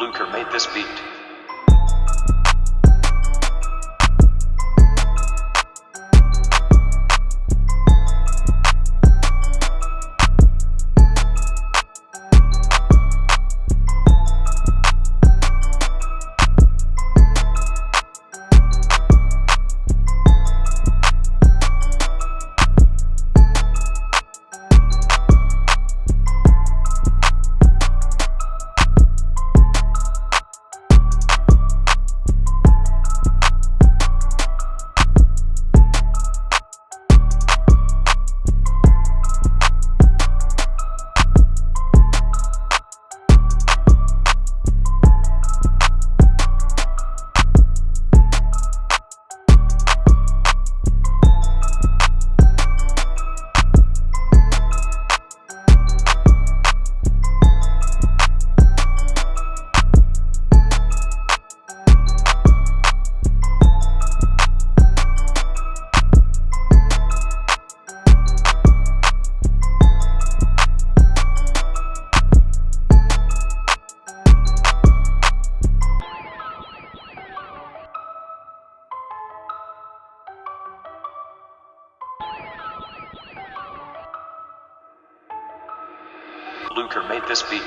Luker made this beat. Luker made this beat.